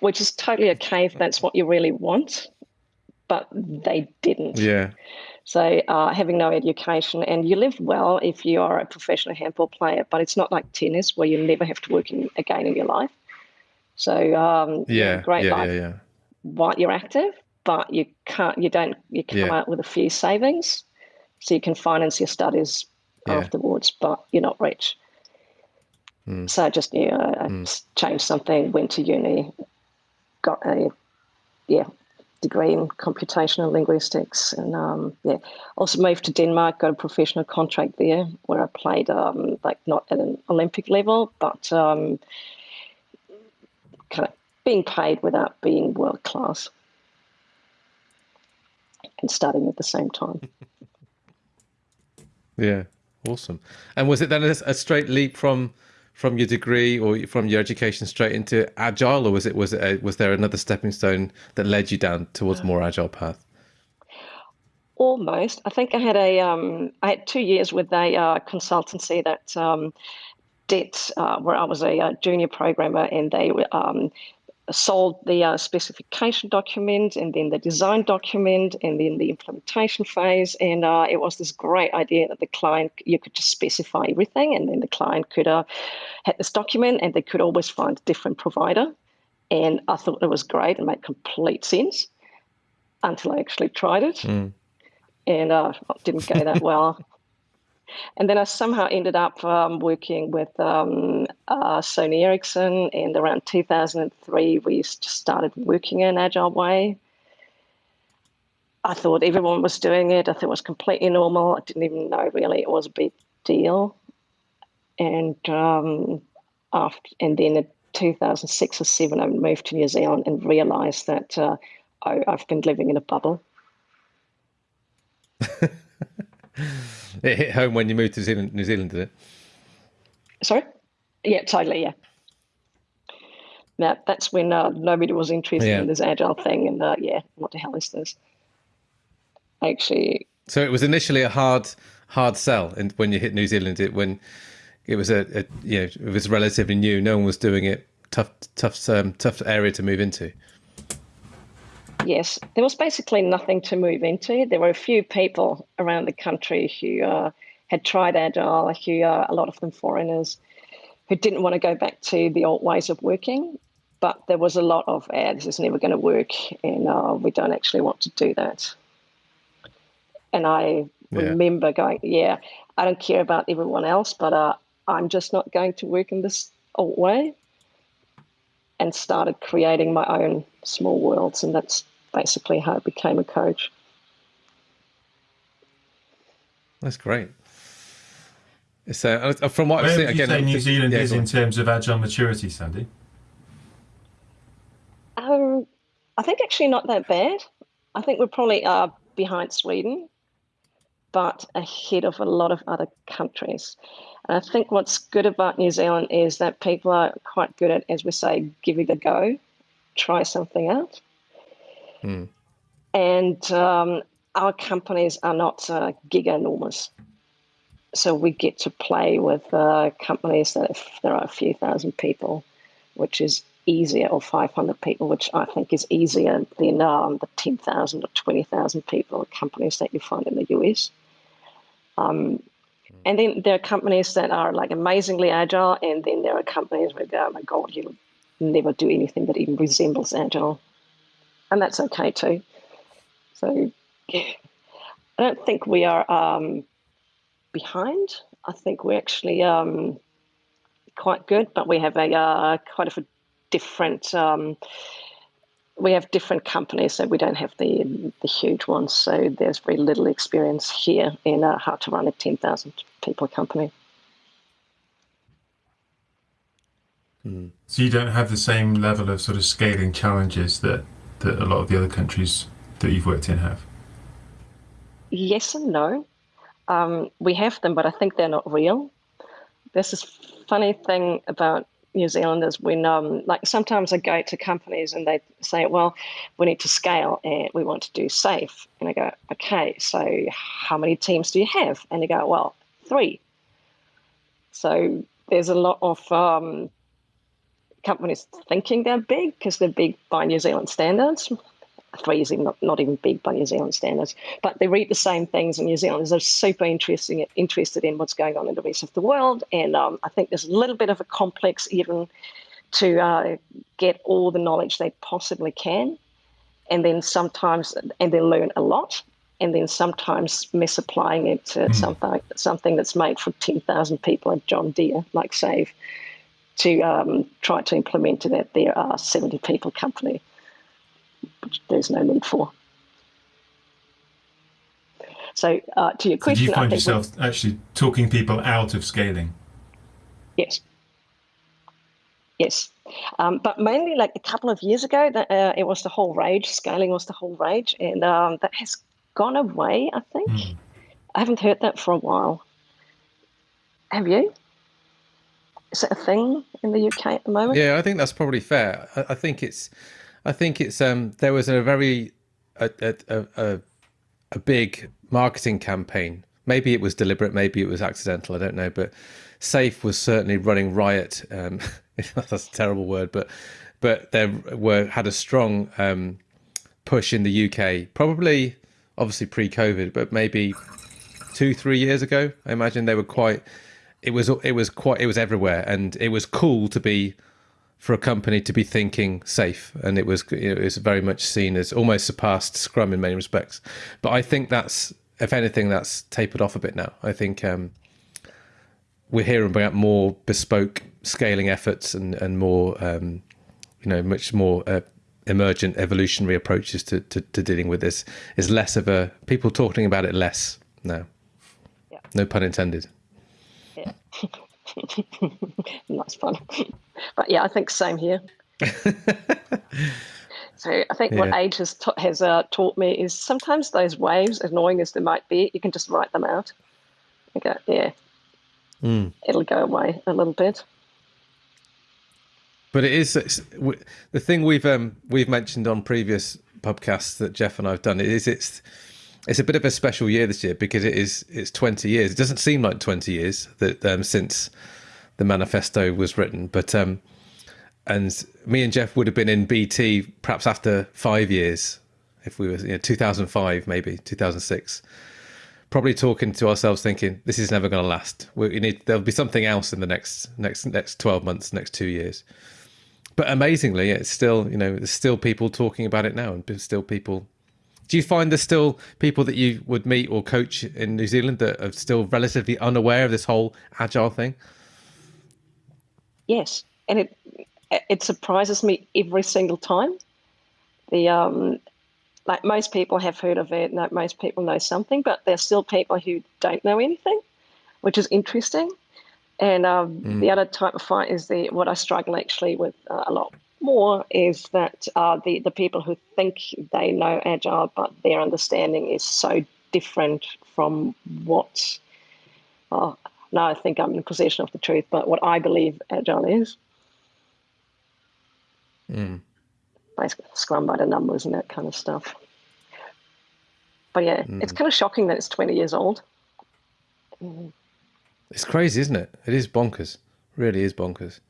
which is totally okay if that's what you really want, but they didn't. Yeah. So uh, having no education, and you live well if you are a professional handball player, but it's not like tennis where you never have to work in, again in your life. So um, Yeah. great yeah, life yeah. Yeah. while you're active, but you can't, you don't, you come Yeah. out with a few savings, so you can finance your studies Yeah. afterwards, but you're not rich. Mm. So I just yeah, I Mm. changed something, went to uni, got a yeah degree in computational linguistics, and um, yeah, also moved to Denmark, got a professional contract there where I played um, like not at an Olympic level, but um, kind of being paid without being world class and studying at the same time. yeah, awesome. And was it then a, a straight leap from from your degree or from your education straight into agile, or was it was it a, was there another stepping stone that led you down towards a more agile path? Almost. I think I had a um, I had two years with a uh, consultancy that um, did uh, where I was a, a, uh, junior programmer, and they um, sold the uh, specification document and then the design document and then the implementation phase. And uh, it was this great idea that the client, you could just specify everything and then the client could uh, have this document and they could always find a different provider. And I thought it was great and made complete sense until I actually tried it. Mm. And uh, it didn't go that well. And then I somehow ended up um, working with um, uh, Sony Ericsson, and around 2003, we just started working in agile way. I thought everyone was doing it. I thought it was completely normal. I didn't even know really it was a big deal. And um, after, and then in 2006 or seven, I moved to New Zealand and realised that uh, I, I've been living in a bubble. it hit home when you moved to New Zealand, New Zealand, did it? Sorry? Yeah, totally. Yeah. Now that's when uh, nobody was interested yeah. in this agile thing, and uh, yeah, what the hell is this? Actually. So it was initially a hard, hard sell, and when you hit New Zealand, it when it was a, a you know it was relatively new, no one was doing it. Tough, tough, um, tough area to move into. Yes, there was basically nothing to move into. There were a few people around the country who uh, had tried Agile, who uh, a lot of them foreigners, who didn't want to go back to the old ways of working. But there was a lot of, ah, this is never going to work, and uh, we don't actually want to do that. And I yeah. remember going, yeah, I don't care about everyone else, but uh, I'm just not going to work in this old way. And started creating my own small worlds, and that's basically how I became a coach. That's great. So, uh, from what Where I've seen, again, say New Zealand yeah, is in terms of agile maturity, Sandy? Um, I think actually not that bad. I think we're probably uh, behind Sweden, but ahead of a lot of other countries. And I think what's good about New Zealand is that people are quite good at, as we say, give it a go, try something out. Mm. And um, our companies are not uh, giga enormous. So we get to play with uh, companies that if there are a few thousand people, which is easier, or 500 people, which I think is easier than um, the 10,000 or 20,000 people companies that you find in the US. Um, and then there are companies that are like amazingly agile, and then there are companies where, oh my God, you'll never do anything that even resembles agile and that's okay too. So I don't think we are um, behind. I think we're actually um, quite good, but we have a uh, quite a different. Um, we have different companies, so we don't have the the huge ones. So there's very little experience here in uh, how to run a ten thousand people company. Hmm. So you don't have the same level of sort of scaling challenges that that a lot of the other countries that you've worked in have? Yes and no. Um, we have them, but I think they're not real. There's this funny thing about New Zealanders when, um, like, sometimes I go to companies and they say, well, we need to scale and we want to do SAFe. And I go, okay, so how many teams do you have? And they go, well, three. So there's a lot of um, companies thinking they're big because they're big by New Zealand standards. Three is not, not even big by New Zealand standards, but they read the same things in New Zealand. They're super interesting, interested in what's going on in the rest of the world. And um, I think there's a little bit of a complex even to uh, get all the knowledge they possibly can. And then sometimes, and then learn a lot and then sometimes misapplying it to mm. something something that's made for 10,000 people at John Deere, like SAFe to um, try to implement it at their uh, 70 people company. which there's no need for. So uh, to your question, do you find yourself actually talking people out of scaling? Yes. Yes, um, but mainly like a couple of years ago, that uh, it was the whole rage. Scaling was the whole rage, and um, that has gone away. I think mm. I haven't heard that for a while. Have you? Is it a thing in the UK at the moment? Yeah, I think that's probably fair. I, I think it's, I think it's. Um, there was a very a, a, a, a big marketing campaign. Maybe it was deliberate, maybe it was accidental. I don't know, but SAFe was certainly running riot. Um, that's a terrible word, but but there were had a strong um, push in the UK, probably obviously pre-COVID, but maybe two three years ago. I imagine they were quite. It was it was quite it was everywhere, and it was cool to be for a company to be thinking SAFe, and it was it was very much seen as almost surpassed Scrum in many respects. But I think that's if anything that's tapered off a bit now. I think um, we're hearing about more bespoke scaling efforts and and more um, you know much more uh, emergent evolutionary approaches to, to, to dealing with this is less of a people talking about it less now. Yeah. No pun intended. Yeah. That's fun. But yeah, I think same here. so I think yeah. what age has, has uh, taught me is sometimes those waves, annoying as they might be, you can just write them out. You go, yeah, mm. it'll go away a little bit. But it is the thing we've um, we've mentioned on previous podcasts that Jeff and I've done. Is it's it's a bit of a special year this year because it is it's 20 years. It doesn't seem like 20 years that um, since the manifesto was written, but um, and me and Jeff would have been in BT perhaps after five years, if we were you know, 2005 maybe 2006, probably talking to ourselves thinking this is never going to last. We need there'll be something else in the next next next 12 months, next two years. But amazingly, it's still you know there's still people talking about it now, and still people do you find there's still people that you would meet or coach in New Zealand that are still relatively unaware of this whole agile thing? Yes, and it it surprises me every single time. The um, like most people have heard of it, like most people know something, but there's still people who don't know anything, which is interesting. And um, mm. the other type of fight is the what I struggle actually with uh, a lot more is that uh, the the people who think they know agile, but their understanding is so different from what. Oh, now I think I'm in possession of the truth, but what I believe agile is. Mm. Basically, scrum by the numbers and that kind of stuff. But yeah, mm. it's kind of shocking that it's 20 years old. Mm. It's crazy, isn't it? It is bonkers. It really is bonkers.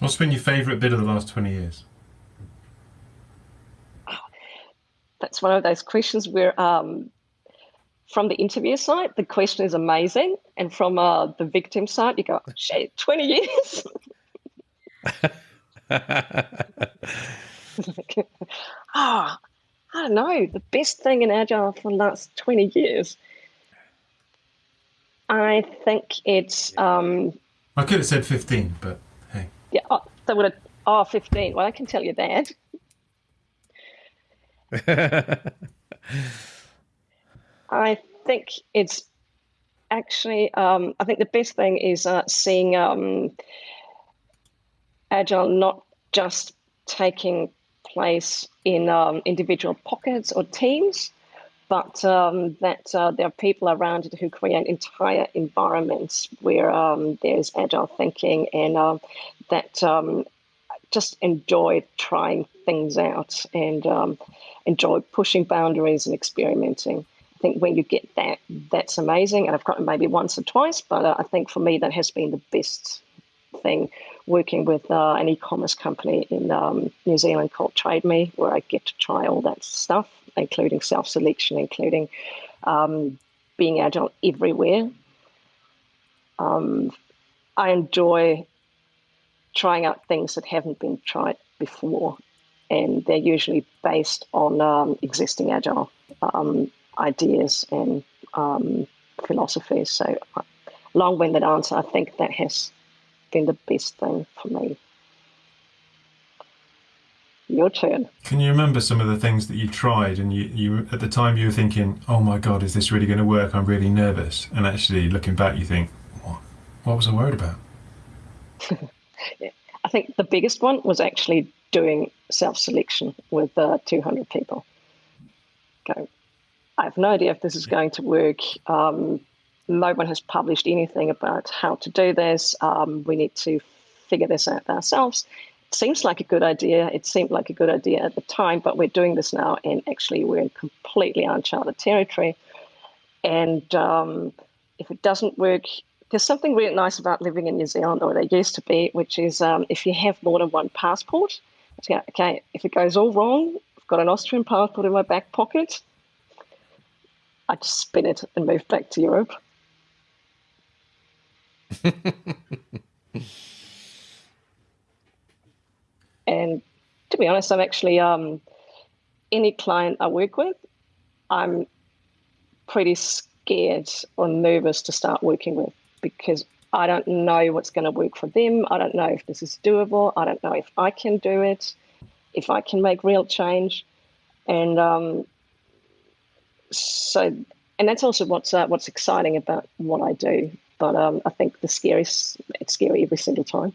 What's been your favourite bit of the last 20 years? That's one of those questions where, um, from the interview side, the question is amazing. And from uh, the victim side, you go, shit, 20 years? oh, I don't know. The best thing in Agile for the last 20 years. I think it's. Um, I could have said 15, but yeah, oh, they would have. Oh, 15. Well, I can tell you that. I think it's actually. Um, I think the best thing is uh, seeing um, agile not just taking place in um, individual pockets or teams, but um, that uh, there are people around it who create entire environments where um, there's agile thinking and uh, that um, just enjoy trying things out and um, enjoy pushing boundaries and experimenting. I think when you get that, that's amazing. And I've got it maybe once or twice, but uh, I think for me that has been the best thing working with uh, an e-commerce company in um, New Zealand called Trade Me, where I get to try all that stuff, including self-selection, including um, being agile everywhere. Um, I enjoy trying out things that haven't been tried before, and they're usually based on um, existing agile um, ideas and um, philosophies. So, uh, long-winded answer. I think that has been the best thing for me. Your turn. Can you remember some of the things that you tried and you, you at the time you were thinking, oh my God, is this really going to work? I'm really nervous. And actually looking back, you think, what, what was I worried about? yeah. I think the biggest one was actually doing self-selection with uh, 200 people. Okay. I have no idea if this is going to work. Um, no one has published anything about how to do this. Um, we need to figure this out ourselves. Seems like a good idea. It seemed like a good idea at the time, but we're doing this now, and actually, we're in completely uncharted territory. And um, if it doesn't work, there's something really nice about living in New Zealand, or there used to be, which is um, if you have more than one passport, okay, if it goes all wrong, I've got an Austrian passport in my back pocket. I just spin it and move back to Europe. and to be honest, I'm actually um, any client I work with, I'm pretty scared or nervous to start working with because I don't know what's going to work for them. I don't know if this is doable. I don't know if I can do it, if I can make real change, and um, so and that's also what's uh, what's exciting about what I do. But um, I think the scariest it's scary every single time.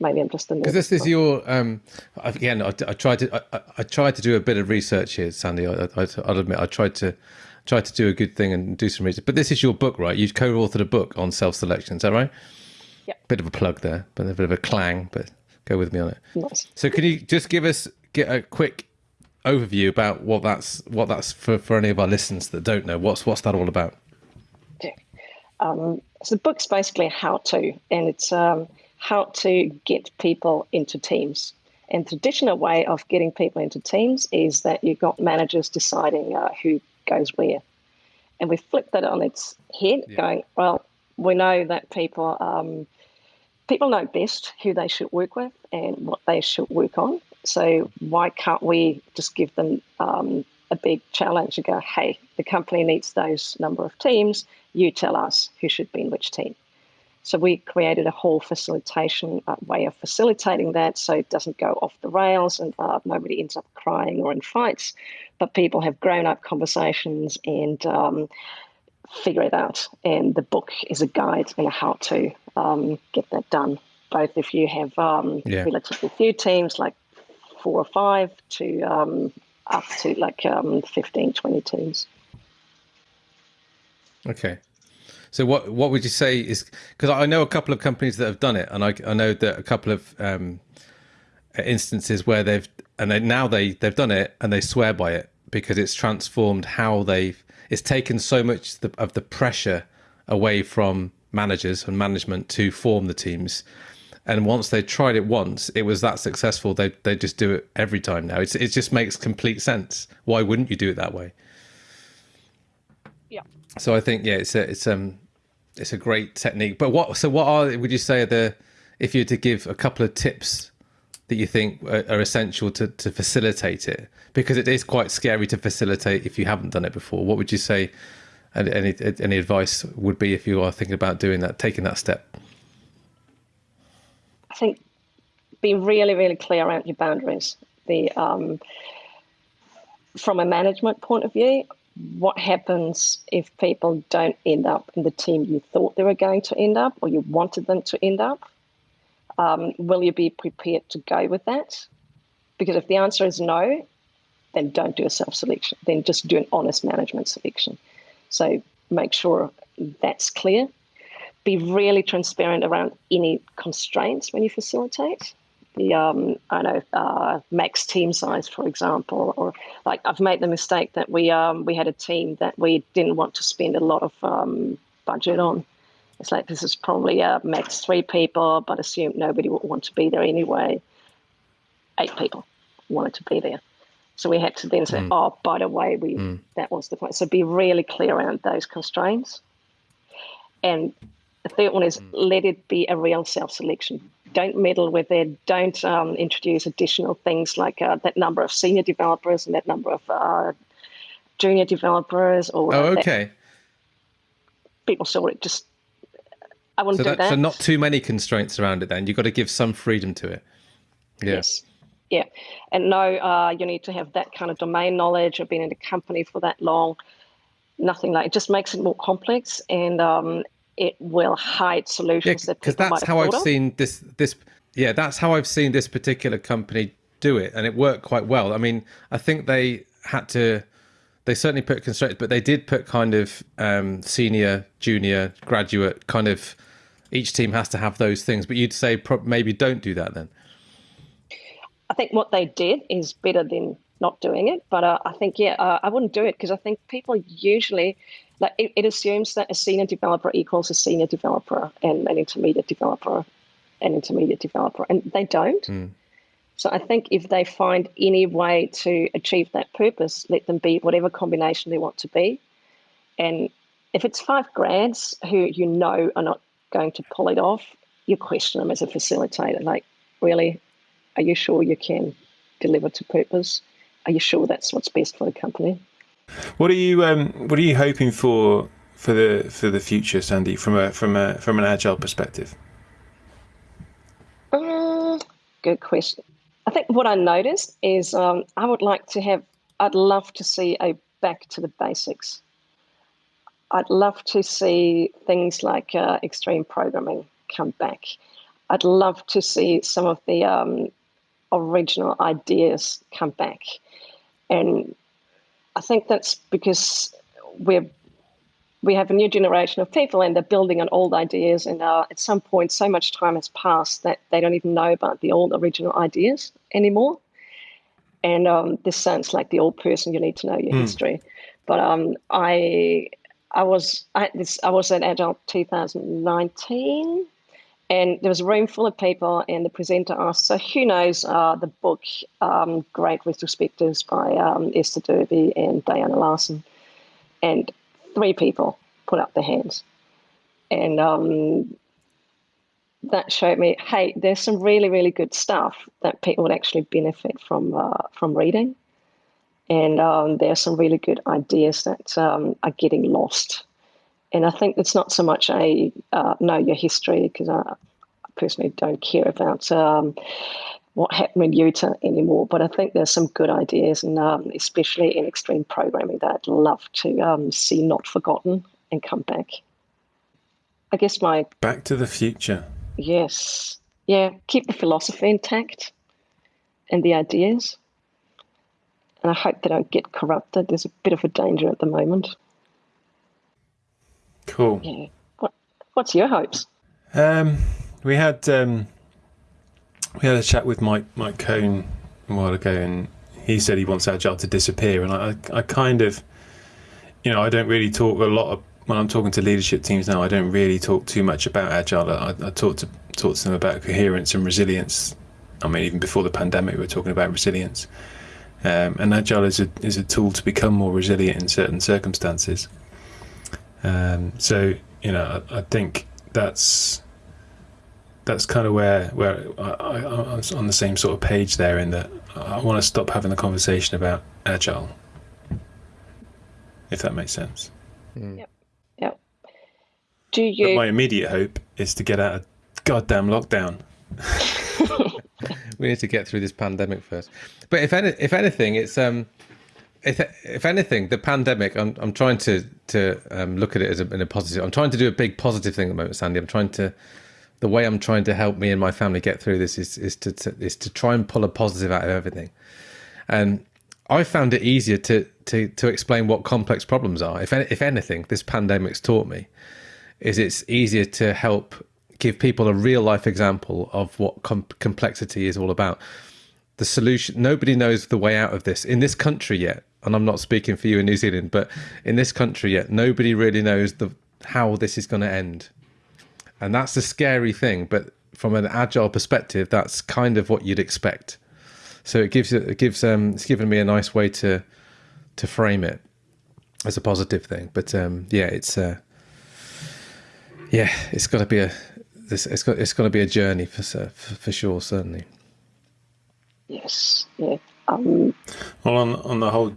Maybe I'm just because this is your um, again. I, I tried to I, I, tried to do a bit of research here, Sandy. I, will admit I tried to tried to do a good thing and do some research. But this is your book, right? You co-authored a book on self-selection. Is that right? Yeah. Bit of a plug there, but a bit of a clang. But go with me on it. Nice. So can you just give us get a quick overview about what that's what that's for, for any of our listeners that don't know? What's what's that all about? Okay. Um, so the book's basically a how to, and it's um, how to get people into teams. And traditional way of getting people into teams is that you've got managers deciding uh, who goes where. And we flipped that on its head, yeah. going, well, we know that people um, people know best who they should work with and what they should work on. So why can't we just give them um, a big challenge and go, hey, the company needs those number of teams. You tell us who should be in which team. So we created a whole facilitation uh, way of facilitating that so it doesn't go off the rails and uh, nobody ends up crying or in fights, but people have grown up conversations and um, figure it out. And the book is a guide and a how to um, get that done. Both if you have um, yeah. relatively few teams, like four or five, to um, up to like um, 15, 20 teams. Okay. So what what would you say is because I know a couple of companies that have done it, and I, I know that a couple of um, instances where they've and they, now they they've done it and they swear by it because it's transformed how they've it's taken so much of the pressure away from managers and management to form the teams. And once they tried it once, it was that successful. They they just do it every time now. It's it just makes complete sense. Why wouldn't you do it that way? Yeah. So I think yeah, it's a, it's um it's a great technique. But what so what are would you say are the if you were to give a couple of tips that you think are, are, essential to, to facilitate it? Because it is quite scary to facilitate if you haven't done it before. What would you say any any advice would be if you are thinking about doing that taking that step? I think be really really clear around your boundaries. The um, from a management point of view what happens if people don't end up in the team you thought they were going to end up or you wanted them to end up? Um, will you be prepared to go with that? Because if the answer is no, then don't do a self selection. Then just do an honest management selection. So make sure that's clear. Be really transparent around any constraints when you facilitate the um, I know uh, max team size, for example, or like I've made the mistake that we um, we had a team that we didn't want to spend a lot of um, budget on. It's like this is probably a max three people, but assume nobody would want to be there anyway. Eight people wanted to be there, so we had to then say, mm. "Oh, by the way, we mm. that was the point." So be really clear around those constraints. And the third one is mm. let it be a real self selection don't meddle with it. Don't um, introduce additional things like uh, that number of senior developers and that number of uh, junior developers. Or oh, okay. People saw it. Just I wouldn't so do that. So not too many constraints around it. Then you've got to give some freedom to it. Yeah. Yes. Yeah, and no, uh, you need to have that kind of domain knowledge or been in a company for that long. Nothing like it just makes it more complex, and um, it will hide solutions yeah, because that's how I've seen this. This yeah, that's how I've seen this particular company do it, and it worked quite well. I mean, I think they had to. They certainly put constraints, but they did put kind of um, senior, junior, graduate kind of. Each team has to have those things, but you'd say pro- maybe don't do that then. I think what they did is better than not doing it. But uh, I think, yeah, uh, I wouldn't do it because I think people usually, like, it, it, assumes that a senior developer equals a senior developer and an intermediate developer, an intermediate developer, and they don't. Mm. So I think if they find any way to achieve that purpose, let them be whatever combination they want to be. And if it's five grads who you know are not going to pull it off, you question them as a facilitator. Like, really, are you sure you can deliver to purpose? Are you sure that's what's best for the company? What are you um, What are you hoping for for the for the future, Sandy, from a from a from an agile perspective? Um, good question. I think what I noticed is um, I would like to have. I'd love to see a back to the basics. I'd love to see things like uh, extreme programming come back. I'd love to see some of the um, original ideas come back. And I think that's because we're we have a new generation of people and they're building on old ideas and uh, at some point so much time has passed that they don't even know about the old original ideas anymore. And um, this sounds like the old person you need to know your mm. history. But um, i i was I, this, I was at Agile 2019 and there was a room full of people, and the presenter asked, "So who knows uh, the book um, Great Retrospectives by um, Esther Derby and Diana Larsen? And three people put up their hands, and um, that showed me, hey, there's some really, really good stuff that people would actually benefit from uh, from reading, and um, there's some really good ideas that um, are getting lost and I think it's not so much a uh, know your history because I personally don't care about um, what happened in Utah anymore. But I think there's some good ideas, and um, especially in extreme programming, that I'd love to um, see not forgotten and come back. I guess my Back to the Future. Yes, yeah. Keep the philosophy intact and the ideas, and I hope they don't get corrupted. There's a bit of a danger at the moment. Cool. Yeah. What, what's your hopes? Um, we had um, we had a chat with Mike Mike Cohn a while ago, and he said he wants Agile to disappear. And I, I kind of, you know, I don't really talk a lot of, when I'm talking to leadership teams now. I don't really talk too much about Agile. I, I talk to talk to them about coherence and resilience. I mean, even before the pandemic, we were talking about resilience. Um, and Agile is a is a tool to become more resilient in certain circumstances. Um, so you know, I, I, think that's that's kind of where where I, am on the same sort of page there. In that I want to stop having the conversation about agile, if that makes sense. Mm. Yep. Yep. Do you? But my immediate hope is to get out of goddamn lockdown. we need to get through this pandemic first. But if any, if anything, it's um, if, if anything, the pandemic, I'm, I'm trying to to um, look at it as a, in a positive. I'm trying to do a big positive thing at the moment, Sandy. I'm trying to, the way I'm trying to help me and my family get through this is is to, to is to try and pull a positive out of everything. And I found it easier to to to explain what complex problems are. If if anything, this pandemic's taught me is it's easier to help give people a real life example of what com- complexity is all about. The solution. Nobody knows the way out of this in this country yet and I'm not speaking for you in New Zealand, but in this country yet, nobody really knows the how this is going to end, and that's the scary thing. But from an agile perspective, that's kind of what you'd expect. So it gives it gives um it's given me a nice way to to frame it as a positive thing. But um yeah, it's uh yeah, it's got to be a this it's got it's got to be a journey for for, for sure, certainly. Yes. Yeah. Um, well, on on the whole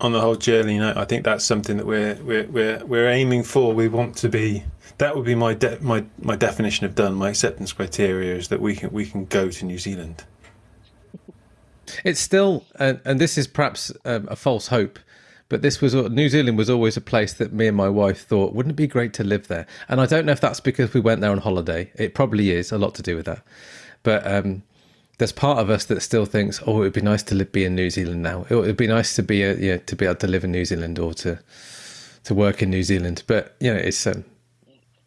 on the whole journey, I think that's something that we're we're we're we're aiming for. We want to be. That would be my de- my my definition of done. My acceptance criteria is that we can we can go to New Zealand. It's still, and, and this is perhaps um, a false hope, but this was New Zealand was always a place that me and my wife thought wouldn't it be great to live there. And I don't know if that's because we went there on holiday. It probably is a lot to do with that. But um, there's part of us that still thinks, oh, it would be nice to live, be in New Zealand now. It would be nice to be a, you know, to be able to live in New Zealand or to to work in New Zealand. But you know, it's um,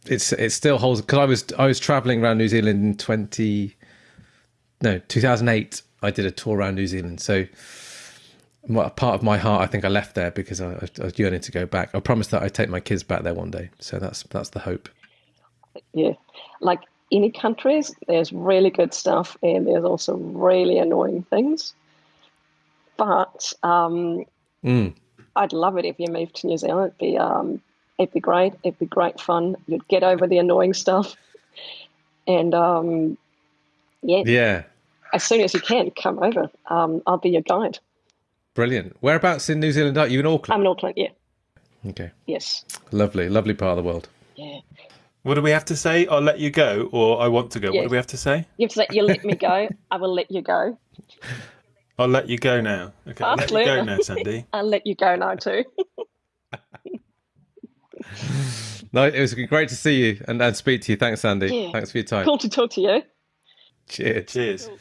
it's it still holds because I was I was traveling around New Zealand in twenty no 2008. I did a tour around New Zealand, so part of my heart, I think I left there because I, I was yearning to go back. I promised that I'd take my kids back there one day, so that's that's the hope. Yeah, like any countries, there's really good stuff, and there's also really annoying things. But um, mm. I'd love it if you moved to New Zealand. It'd be um, it'd be great. It'd be great fun. You'd get over the annoying stuff, and um, yeah, yeah. As soon as you can, come over. Um, I'll be your guide. Brilliant. Whereabouts in New Zealand are you? In Auckland? I'm in Auckland, yeah. Okay. Yes. Lovely, lovely part of the world. Yeah. What do we have to say? I'll let you go, or I want to go. What do we have to say? You have to say, you let me go. I will let you go. I'll let you go now. Okay, I'll let you go now, Sandy. I'll let you go now too. no, it was great to see you and, and speak to you. Thanks, Sandy. Yeah. Thanks for your time. Cool to talk to you. Cheers. Cheers. Cool.